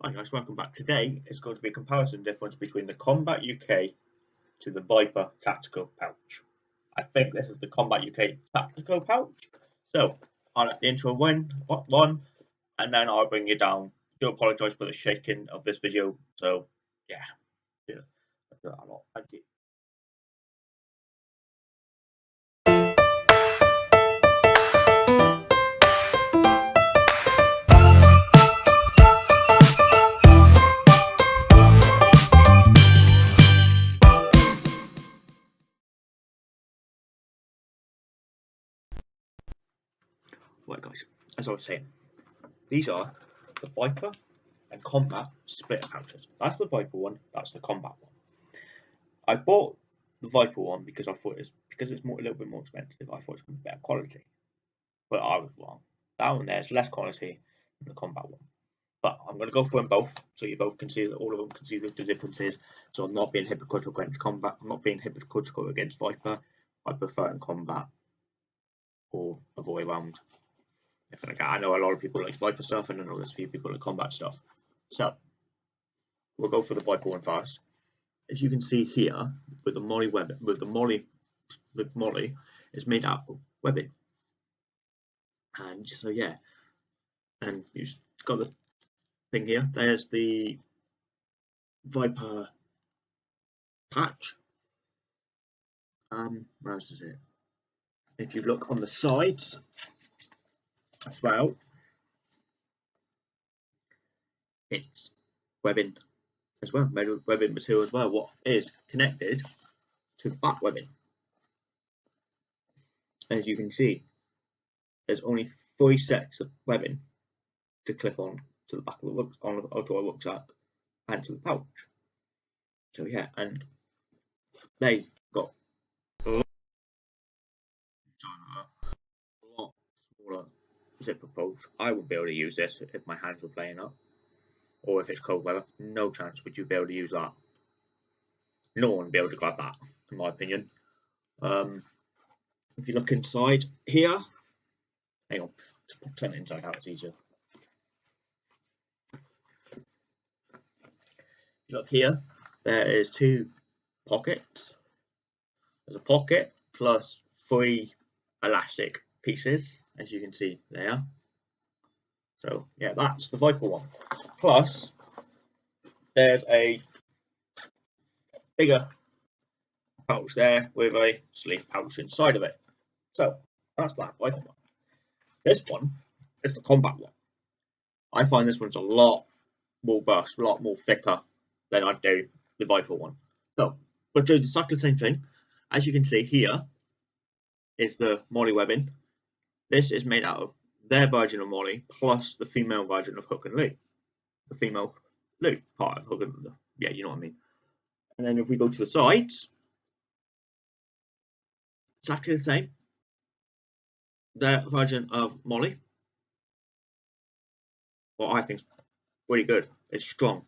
Hi guys, welcome back. Today is going to be a comparison difference between the Kombat UK to the Viper Tactical Pouch. I think this is the Kombat UK Tactical Pouch. So, I'll let the intro win, one, and then I'll bring you down. do apologise for the shaking of this video. So, yeah, yeah, I do that a lot. Thank you. Right guys, as I was saying, these are the Viper and Kombat split pouches. That's the Viper one, that's the Kombat one. I bought the Viper one because I thought it's because it's more a little bit more expensive, I thought it's to be better quality. But I was wrong. That one there is less quality than the Kombat one. But I'm going to go for them both, so you both can see that all of them can see the, the differences. So I'm not being hypocritical against Kombat, I'm not being hypocritical against Viper. I prefer in Kombat or avoid round like I know a lot of people like Viper stuff, and I know there's a few people like Kombat stuff. So we'll go for the Viper one first. As you can see here, with the MOLLE web, with the MOLLE, with MOLLE, is made out of webbing. And so yeah, and you've got the thing here. There's the Viper patch. Um, where else is it? If you look on the sides, as well. It's webbing as well, metal webbing material as well, what is connected to the back webbing. As you can see, there's only three sets of webbing to clip on to the back of the on a dry rucksack and to the pouch. So yeah, and they got a lot smaller zipper. I wouldn't be able to use this if my hands were playing up. Or if it's cold weather, no chance would you be able to use that. No one would be able to grab that, in my opinion. Um, if you look inside here, hang on, just turn it inside out, it's easier. You look here, there is two pockets. There's a pocket plus three elastic pieces as you can see there. So yeah, that's the Viper one. Plus, there's a bigger pouch there with a sleeve pouch inside of it. So that's that Viper one. This one is the Kombat one. I find this one's a lot more burst, a lot more thicker than I do the Viper one. So we'll do exactly the same thing. As you can see here is the MOLLE webbing this is made out of their version of MOLLE plus the female version of Hook and Loop. The female loop part of Hook and Loop. Yeah, you know what I mean. And then if we go to the sides, exactly the same. Their version of MOLLE. What I think is really good. It's strong.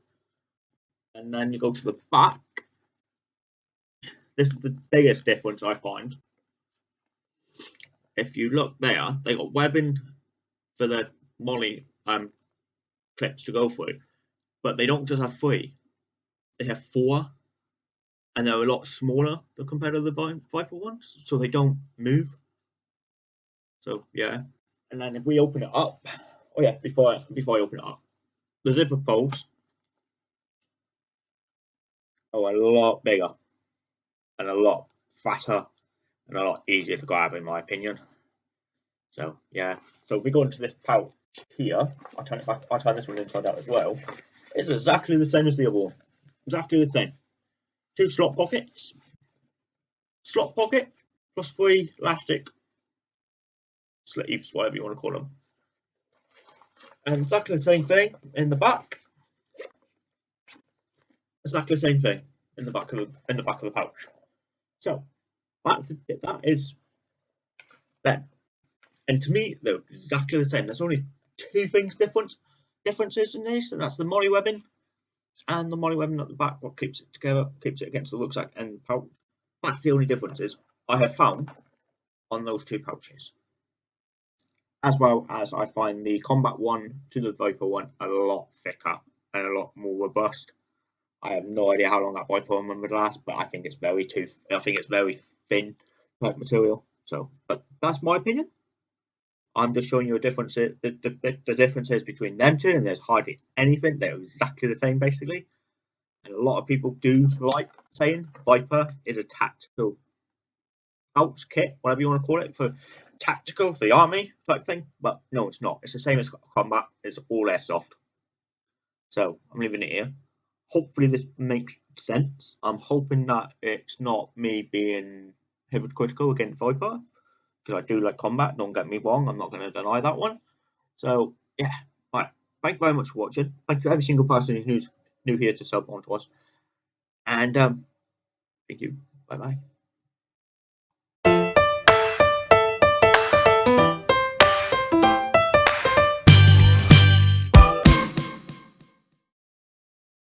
And then you go to the back. This is the biggest difference I find if you look there, they got webbing for the MOLLE um, clips to go through, but they don't just have three; they have four, and they're a lot smaller compared to the Viper ones, so they don't move. So yeah, and then if we open it up, oh yeah, before I, before I open it up, the zipper poles are a lot bigger and a lot fatter and a lot easier to grab in my opinion. So yeah, so if we go into this pouch here, I'll turn it back, I'll turn this one inside out as well. It's exactly the same as the other one. Exactly the same. Two slot pockets, slot pocket, plus three elastic sleeves, whatever you want to call them. And exactly the same thing in the back. Exactly the same thing in the back of the in the back of the pouch. So that's that is then. And to me, they're exactly the same. There's only two things different differences in this, and that's the MOLLE webbing and the MOLLE webbing at the back, what keeps it together, keeps it against the rucksack and pouch. That's the only differences I have found on those two pouches. As well as I find the Kombat one to the Viper one a lot thicker and a lot more robust. I have no idea how long that Viper one would last, but I think it's very too. I think it's very thin type material. So, but that's my opinion. I'm just showing you a difference. Uh, the, the, the differences between them two, and there's hardly anything. They're exactly the same, basically. And a lot of people do like saying Viper is a tactical pouch kit, whatever you want to call it, for tactical, for the army type thing. But no, it's not. It's the same as Kombat. It's all airsoft. So I'm leaving it here. Hopefully this makes sense. I'm hoping that it's not me being hypocritical against Viper because I do like Kombat. Don't get me wrong. I'm not going to deny that one. So yeah, right. Thank you very much for watching. Thank you every single person who's new, new here to sub on to us. And um, thank you. Bye bye.